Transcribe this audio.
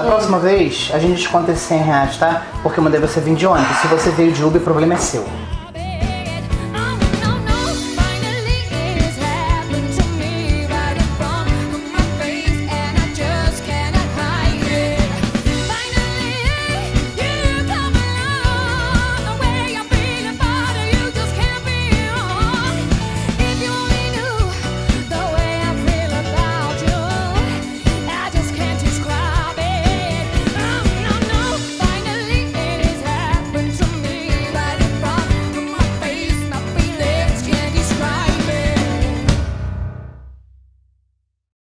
Da próxima vez, a gente desconta esses 100 reais, tá? Porque eu mandei você vir de ônibus. Se você veio de Uber, o problema é seu.